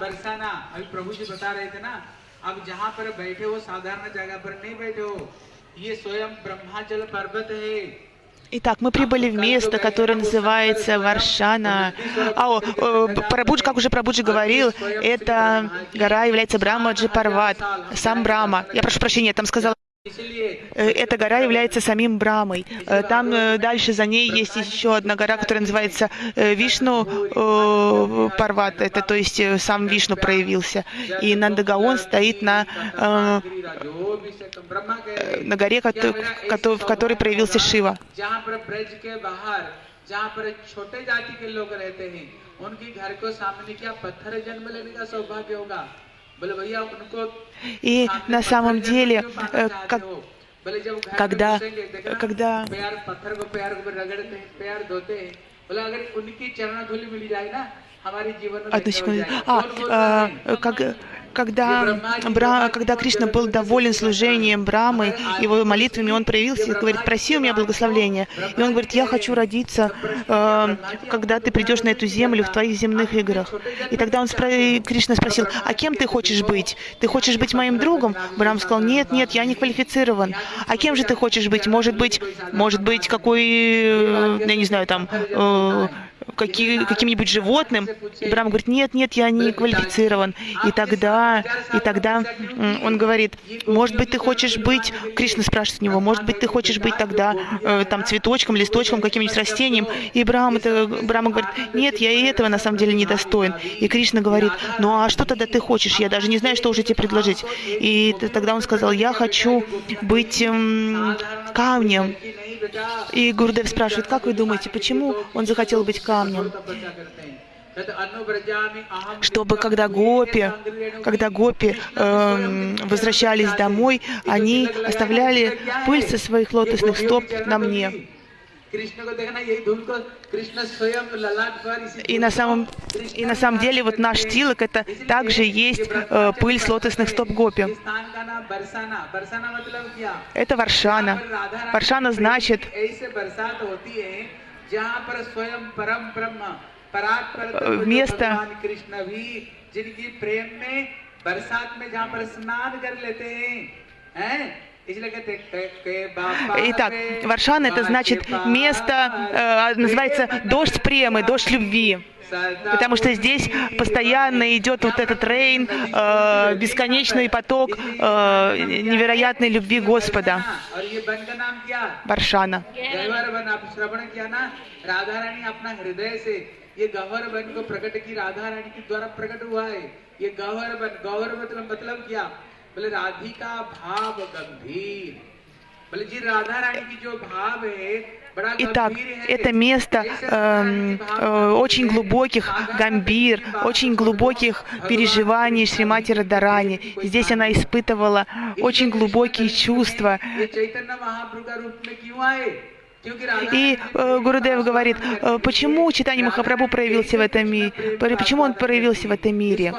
बरसाना अभी प्रभु जी बता रहे थे ना अब जहाँ पर बैठे हो साधारण जगह पर नहीं बैठे हो ये स्वयं ब्रह्माचल पर्वत है Итак, мы прибыли в место, которое называется Варшана. А, о, о, Прабхуджи, как уже Прабуджи говорил, эта гора является Брамаджи Парват, сам Брама. Я прошу прощения, там сказал, इसलिए э, эта гора является самим Брамой. Э, Там э, дальше за ней есть еще одна гора, которая называется э, Вишну э, Парват. Это то есть э, сам Вишну проявился. И Нандагаон стоит на, э, जो भी से ब्रह्मा के на горе, кото- кото- в которой проявился Шива. जहाँ पर ब्रज के बाहर जहाँ पर छोटे जाति के लोग रहते हैं उनकी घर को सामने क्या पत्थर जन्म लेने का सौभाग्य होगा बोले भैया उनको И на самом деле, э, как, когда, когда Одну секунду. А, а как, когда, Бра, когда Кришна был доволен служением Брамы, его молитвами, он проявился и говорит, проси у меня благословения. И он говорит, я хочу родиться, э, когда ты придешь на эту землю в твоих земных играх. И тогда он спро- Кришна спросил, а кем ты хочешь быть? Ты хочешь быть моим другом? Брам сказал, нет, нет, я не квалифицирован. А кем же ты хочешь быть? Может быть, может быть, какой, э, я не знаю, там, э, каким-нибудь животным. Брам говорит, нет, нет, я не квалифицирован. И тогда, и тогда он говорит, может быть, ты хочешь быть, Кришна спрашивает у него, может быть, ты хочешь быть тогда э, там цветочком, листочком, каким-нибудь растением. И Брам, это, Брама говорит, нет, я и этого на самом деле не достоин. И Кришна говорит, ну а что тогда ты хочешь? Я даже не знаю, что уже тебе предложить. И тогда он сказал, я хочу быть м, камнем. И Гурдев спрашивает, как вы думаете, почему он захотел быть камнем? чтобы когда гопи, когда гопи э, возвращались домой, они оставляли пыль со своих лотосных стоп на мне. И на, самом, и на самом деле вот наш тилок это также есть э, пыль с лотосных стоп гопи. Это варшана. Варшана значит место, बरसात होती है जहाँ पर स्वयं परम ब्रह्म परात्पर तत्व जो Вместо- भगवान कृष्ण भी जिनकी प्रेम में बरसात में जहाँ पर स्नान कर लेते हैं हैं इसलिए कहते हैं, के- के बापा Итак, रे, Варшана это значит बाके место, э, называется дождь премы, дождь любви. सदा Потому что здесь постоянно идет вот этот рейн, э, бесконечный поток э, невероятной любви Господа. और ये वन का नाम क्या Варшана. गहवर वन आप श्रवण किया ना राधा रानी अपना हृदय से ये गहवर वन को प्रकट की राधा रानी के द्वारा प्रकट हुआ है ये गहवर वन गहवर मतलब मतलब क्या बोले राधिका भाव गंभीर बोले जी राधा रानी की जो भाव है बड़ा Итак, गंभीर है это место जैसे эм, राधा रानी की भाव э, очень है, глубоких साधारण гамбир, की भाव очень है, глубоких भगवान переживаний की Шримати Радарани. कोई Здесь она भाव испытывала नहीं। очень इसलिए глубокие कृष्ण чувства. И э, Гурудев говорит, э, почему читание Махапрабху проявился в этом мире, почему он проявился в этом мире?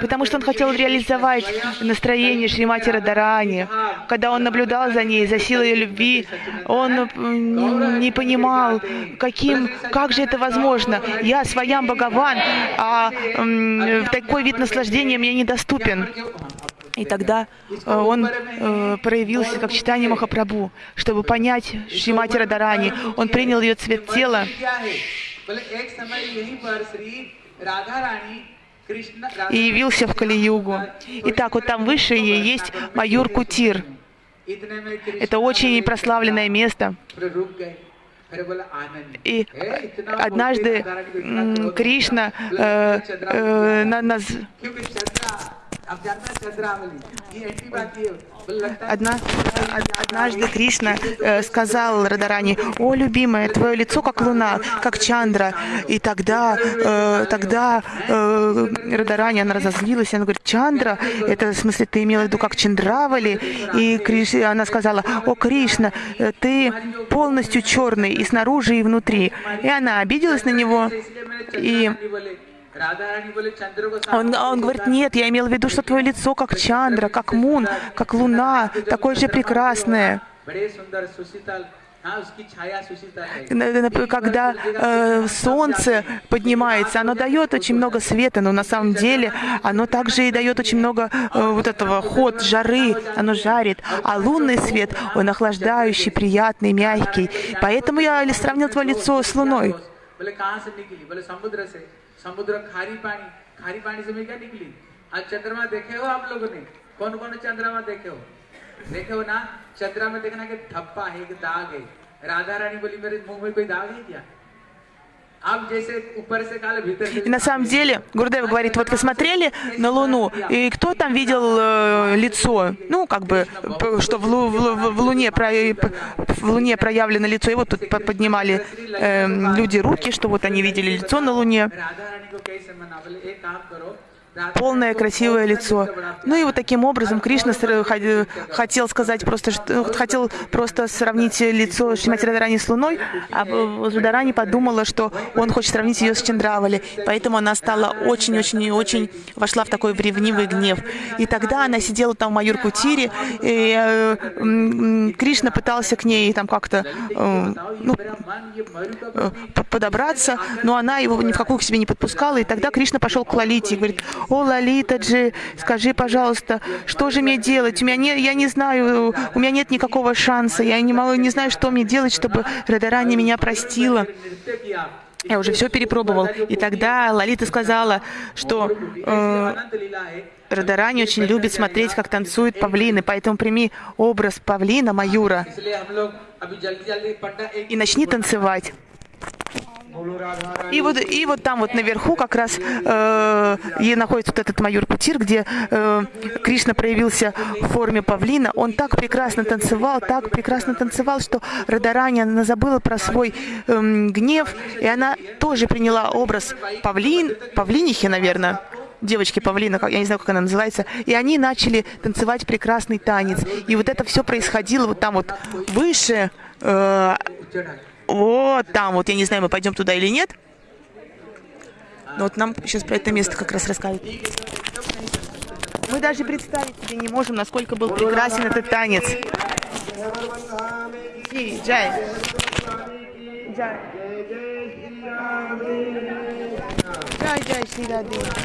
Потому что он хотел реализовать настроение Шримати Радарани. Когда он наблюдал за ней, за силой ее любви, он э, не понимал, каким, как же это возможно. Я своям Богован, а э, такой вид наслаждения мне недоступен. И тогда э, он э, проявился как читание Махапрабху, чтобы понять Шримати Радарани. Он принял ее цвет тела. И явился в Кали-югу. Итак, вот там выше ей есть Майор Кутир. Это очень прославленное место. И однажды Кришна э, э, на нас... Одна, однажды Кришна э, сказал Радарани, «О, любимая, твое лицо как луна, как Чандра». И тогда, э, тогда э, Радарани, она разозлилась, она говорит, «Чандра, это в смысле ты имела в виду как Чандравали?» И Криш, она сказала, «О, Кришна, ты полностью черный и снаружи, и внутри». И она обиделась на него, и он, он говорит, нет, я имел в виду, что твое лицо как Чандра, как Мун, как Луна, такое же прекрасное. Когда э, солнце поднимается, оно дает очень много света, но на самом деле оно также и дает очень много э, вот этого ход, жары, оно жарит. А лунный свет, он охлаждающий, приятный, мягкий. Поэтому я сравнил твое лицо с луной. बोले, कहाँ से निकली? बोले, समुद्र से। समुद्र खारी पानी। खारी पानी से मैं क्या निकली? आज चंद्रमा देखे हो आप लोगों ने? कौन कौन चंद्रमा देखे हो? देखे हो ना? चंद्रमा देखना कि धप्पा है, एक दाग है। राधा रानी बोली, मेरे मुँह में कोई दाग है क्या? И на самом деле, Гурдева говорит, вот вы смотрели на Луну, и кто там видел э, лицо? Ну, как бы, что в, Лу- в в Луне, про- в Луне проявлено лицо. И вот тут по- поднимали э, люди руки, что вот они видели лицо на Луне полное красивое лицо. Ну и вот таким образом Кришна хотел сказать просто, ну, хотел просто сравнить лицо Шримати Радарани с Луной, а Радарани подумала, что он хочет сравнить ее с Чандравали, поэтому она стала очень-очень-очень, вошла в такой ревнивый гнев. И тогда она сидела там в Майор-Кутире, и э, Кришна пытался к ней там как-то э, ну, э, подобраться, но она его ни в какую к себе не подпускала, и тогда Кришна пошел к Лалите и говорит, о, Лалитаджи, скажи, пожалуйста, что же мне делать? У меня не, я не знаю, у меня нет никакого шанса. Я не, могу, не знаю, что мне делать, чтобы Радарани меня простила. Я уже все перепробовал. И тогда Лалита сказала, что э, Радарани очень любит смотреть, как танцуют павлины, поэтому прими образ павлина Майура и начни танцевать. И вот, и вот там вот наверху как раз э, и находится вот этот майор Путир, где э, Кришна проявился в форме павлина. Он так прекрасно танцевал, так прекрасно танцевал, что Радарани, она забыла про свой э, гнев, и она тоже приняла образ павлин, павлинихи, наверное, девочки павлина, я не знаю, как она называется, и они начали танцевать прекрасный танец. И вот это все происходило вот там вот выше, э, вот там вот, я не знаю, мы пойдем туда или нет. Но вот нам сейчас про это место как раз расскажут. Мы даже представить себе не можем, насколько был прекрасен этот танец. Джай. Джай. Джай, Джай.